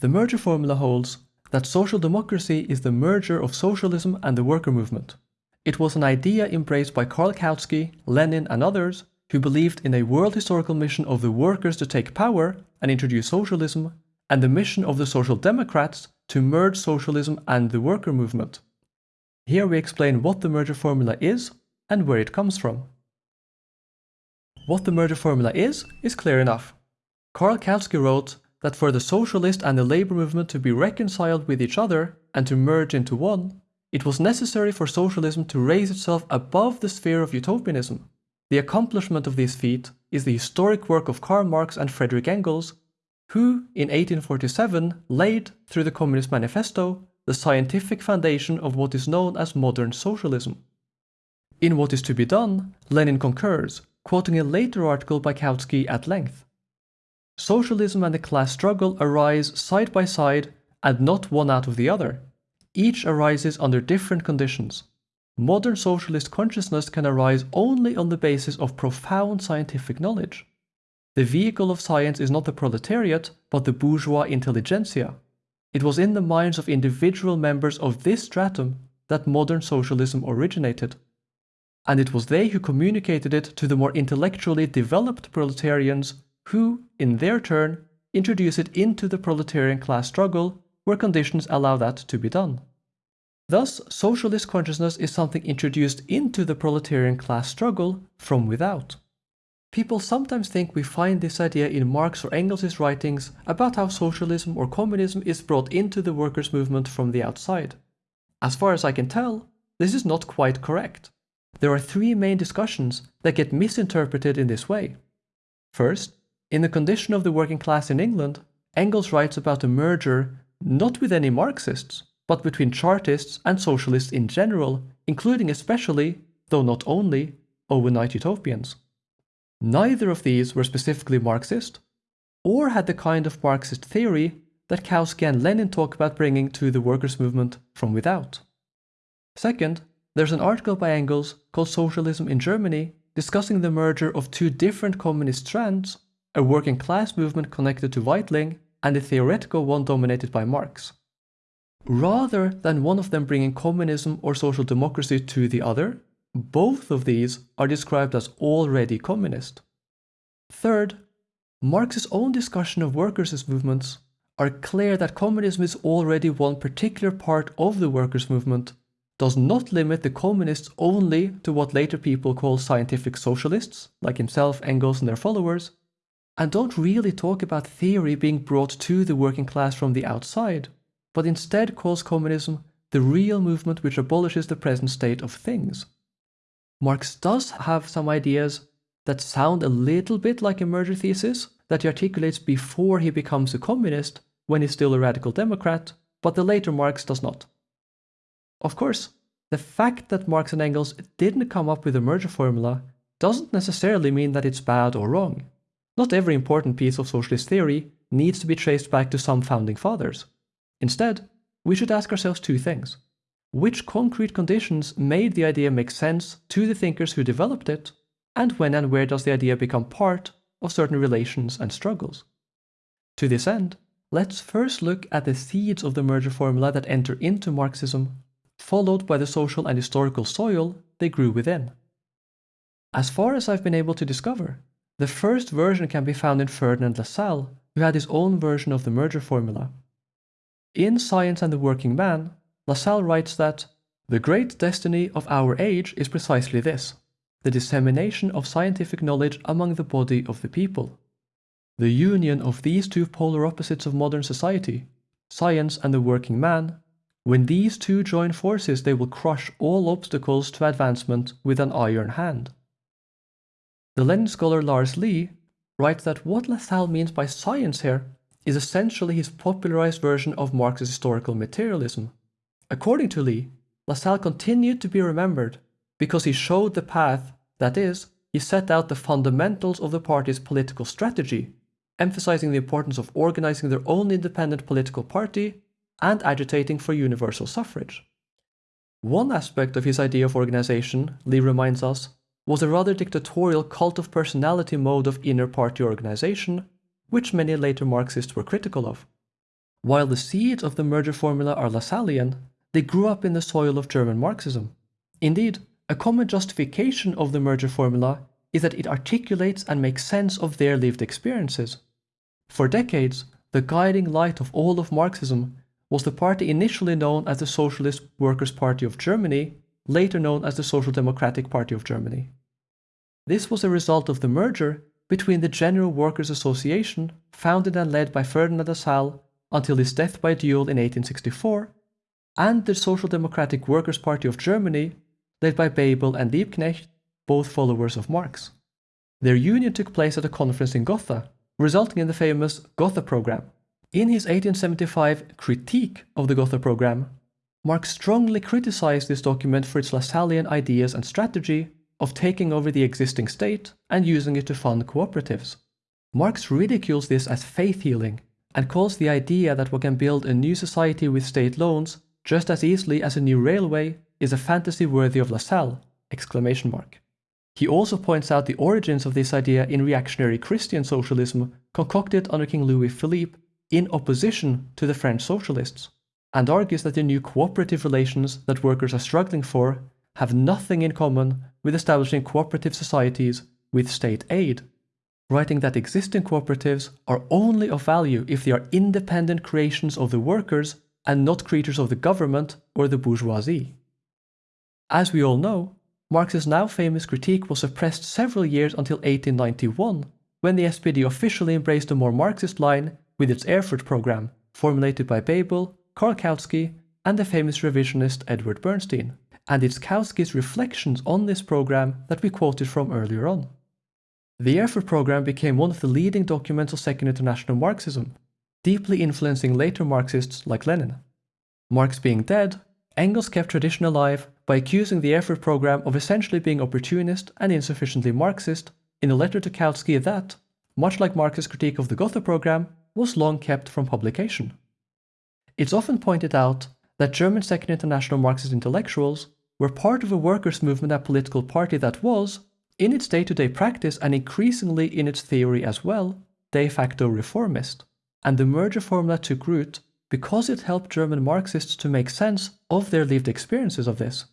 the merger formula holds that social democracy is the merger of socialism and the worker movement. It was an idea embraced by Karl Kautsky, Lenin and others who believed in a world historical mission of the workers to take power and introduce socialism, and the mission of the Social Democrats to merge socialism and the worker movement. Here we explain what the merger formula is and where it comes from. What the merger formula is, is clear enough. Karl Kautsky wrote that for the socialist and the labor movement to be reconciled with each other and to merge into one, it was necessary for socialism to raise itself above the sphere of utopianism. The accomplishment of this feat is the historic work of Karl Marx and Frederick Engels, who in 1847 laid, through the Communist Manifesto, the scientific foundation of what is known as modern socialism. In What is to be Done, Lenin concurs, quoting a later article by Kautsky at length. Socialism and the class struggle arise side by side and not one out of the other. Each arises under different conditions. Modern socialist consciousness can arise only on the basis of profound scientific knowledge. The vehicle of science is not the proletariat, but the bourgeois intelligentsia. It was in the minds of individual members of this stratum that modern socialism originated and it was they who communicated it to the more intellectually developed proletarians who, in their turn, introduce it into the proletarian class struggle where conditions allow that to be done. Thus, socialist consciousness is something introduced into the proletarian class struggle from without. People sometimes think we find this idea in Marx or Engels' writings about how socialism or communism is brought into the workers' movement from the outside. As far as I can tell, this is not quite correct. There are three main discussions that get misinterpreted in this way. First, in the condition of the working class in England, Engels writes about a merger not with any Marxists, but between Chartists and Socialists in general, including especially, though not only, Owenite utopians. Neither of these were specifically Marxist, or had the kind of Marxist theory that Kautsky and Lenin talk about bringing to the workers' movement from without. Second, there's an article by Engels called Socialism in Germany discussing the merger of two different communist strands, a working class movement connected to Weitling and a theoretical one dominated by Marx. Rather than one of them bringing communism or social democracy to the other, both of these are described as already communist. Third, Marx's own discussion of workers' movements are clear that communism is already one particular part of the workers' movement does not limit the communists only to what later people call scientific socialists, like himself, Engels and their followers, and don't really talk about theory being brought to the working class from the outside, but instead calls communism the real movement which abolishes the present state of things. Marx does have some ideas that sound a little bit like a merger thesis that he articulates before he becomes a communist when he's still a radical democrat, but the later Marx does not. Of course, the fact that Marx and Engels didn't come up with a merger formula doesn't necessarily mean that it's bad or wrong. Not every important piece of socialist theory needs to be traced back to some founding fathers. Instead, we should ask ourselves two things. Which concrete conditions made the idea make sense to the thinkers who developed it, and when and where does the idea become part of certain relations and struggles? To this end, let's first look at the seeds of the merger formula that enter into Marxism followed by the social and historical soil they grew within. As far as I've been able to discover, the first version can be found in Ferdinand Lassalle, who had his own version of the merger formula. In Science and the Working Man, Lassalle writes that the great destiny of our age is precisely this, the dissemination of scientific knowledge among the body of the people. The union of these two polar opposites of modern society, science and the working man, when these two join forces, they will crush all obstacles to advancement with an iron hand. The Lenin scholar Lars Lih writes that what Lassalle means by science here is essentially his popularized version of Marx's historical materialism. According to Lih, Lassalle continued to be remembered because he showed the path, that is, he set out the fundamentals of the party's political strategy, emphasizing the importance of organizing their own independent political party and agitating for universal suffrage. One aspect of his idea of organization, Lih reminds us, was a rather dictatorial cult of personality mode of inner party organization, which many later Marxists were critical of. While the seeds of the merger formula are Lassallean, they grew up in the soil of German Marxism. Indeed, a common justification of the merger formula is that it articulates and makes sense of their lived experiences. For decades, the guiding light of all of Marxism was the party initially known as the Socialist Workers' Party of Germany, later known as the Social Democratic Party of Germany. This was a result of the merger between the General Workers' Association, founded and led by Ferdinand Lassalle until his death by duel in 1864, and the Social Democratic Workers' Party of Germany, led by Bebel and Liebknecht, both followers of Marx. Their union took place at a conference in Gotha, resulting in the famous Gotha Program. In his 1875 critique of the Gotha Program, Marx strongly criticized this document for its Lassallean ideas and strategy of taking over the existing state and using it to fund cooperatives. Marx ridicules this as faith healing and calls the idea that one can build a new society with state loans just as easily as a new railway is a fantasy worthy of Lassalle! Exclamation mark. He also points out the origins of this idea in reactionary Christian socialism concocted under King Louis Philippe in opposition to the French socialists, and argues that the new cooperative relations that workers are struggling for have nothing in common with establishing cooperative societies with state aid, writing that existing cooperatives are only of value if they are independent creations of the workers and not creatures of the government or the bourgeoisie. As we all know, Marx's now famous critique was suppressed several years until 1891, when the SPD officially embraced a more Marxist line with its Erfurt program, formulated by Bebel, Karl Kautsky, and the famous revisionist Edward Bernstein and it's Kautsky's reflections on this program that we quoted from earlier on. The Erfurt program became one of the leading documents of Second International Marxism, deeply influencing later Marxists like Lenin. Marx being dead, Engels kept tradition alive by accusing the Erfurt program of essentially being opportunist and insufficiently Marxist in a letter to Kautsky that, much like Marx's critique of the Gotha program, was long kept from publication. It's often pointed out that German Second International Marxist intellectuals were part of a workers' movement and political party that was, in its day to day practice and increasingly in its theory as well, de facto reformist. And the merger formula took root because it helped German Marxists to make sense of their lived experiences of this.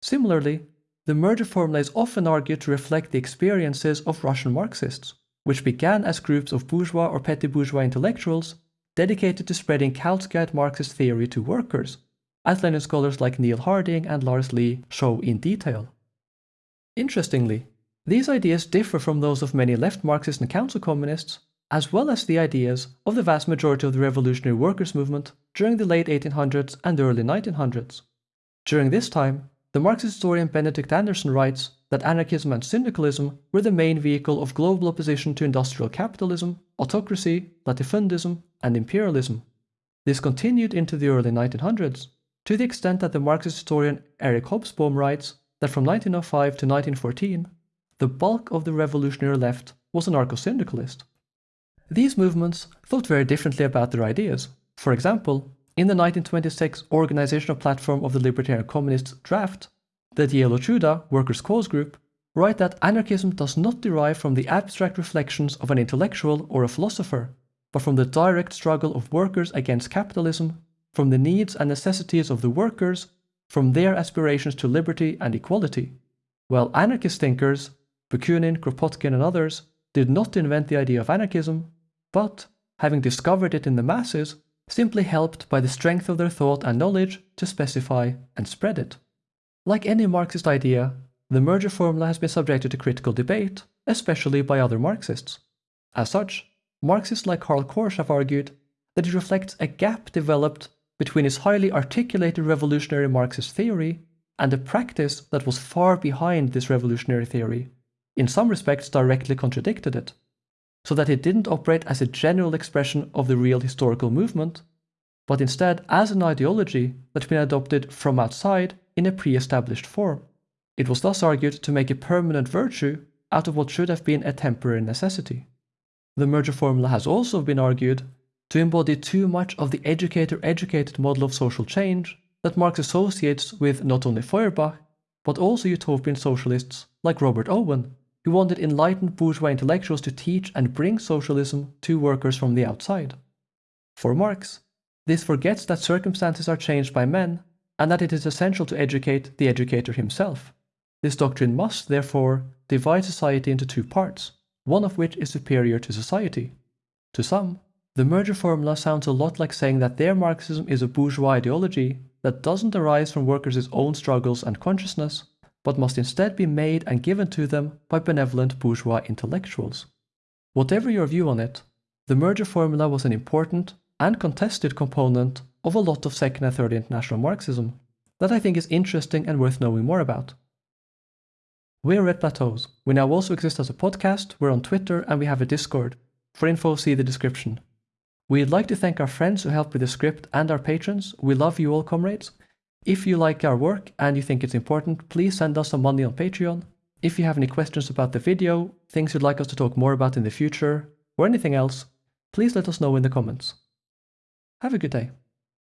Similarly, the merger formula is often argued to reflect the experiences of Russian Marxists, which began as groups of bourgeois or petty bourgeois intellectuals dedicated to spreading Kautskyite Marxist theory to workers, Lenin scholars like Neil Harding and Lars Lih show in detail. Interestingly, these ideas differ from those of many left Marxists and council communists, as well as the ideas of the vast majority of the revolutionary workers' movement during the late 1800s and early 1900s. During this time, the Marxist historian Benedict Anderson writes that anarchism and syndicalism were the main vehicle of global opposition to industrial capitalism, autocracy, latifundism, and imperialism. This continued into the early 1900s, to the extent that the Marxist historian Eric Hobsbawm writes that from 1905 to 1914, the bulk of the revolutionary left was anarcho-syndicalist. These movements thought very differently about their ideas. For example, in the 1926 organizational platform of the Libertarian Communists draft, the Dielo Truda Workers' Cause Group write that anarchism does not derive from the abstract reflections of an intellectual or a philosopher, but from the direct struggle of workers against capitalism from the needs and necessities of the workers, from their aspirations to liberty and equality. While anarchist thinkers, Bakunin, Kropotkin, and others, did not invent the idea of anarchism, but, having discovered it in the masses, simply helped by the strength of their thought and knowledge to specify and spread it. Like any Marxist idea, the merger formula has been subjected to critical debate, especially by other Marxists. As such, Marxists like Karl Korsch have argued that it reflects a gap developed between his highly articulated revolutionary Marxist theory and a practice that was far behind this revolutionary theory, in some respects directly contradicted it, so that it didn't operate as a general expression of the real historical movement, but instead as an ideology that had been adopted from outside in a pre-established form. It was thus argued to make a permanent virtue out of what should have been a temporary necessity. The merger formula has also been argued to embody too much of the educator-educated model of social change that Marx associates with not only Feuerbach, but also utopian socialists like Robert Owen, who wanted enlightened bourgeois intellectuals to teach and bring socialism to workers from the outside. For Marx, This forgets that circumstances are changed by men and that it is essential to educate the educator himself. This doctrine must, therefore, divide society into two parts, one of which is superior to society. To some, the merger formula sounds a lot like saying that their Marxism is a bourgeois ideology that doesn't arise from workers' own struggles and consciousness, but must instead be made and given to them by benevolent bourgeois intellectuals. Whatever your view on it, the merger formula was an important and contested component of a lot of second and third international Marxism that I think is interesting and worth knowing more about. We're Red Plateaus. We now also exist as a podcast, we're on Twitter, and we have a Discord. For info, see the description. We'd like to thank our friends who helped with the script and our patrons. We love you all, comrades. If you like our work and you think it's important, please send us some money on Patreon. If you have any questions about the video, things you'd like us to talk more about in the future, or anything else, please let us know in the comments. Have a good day.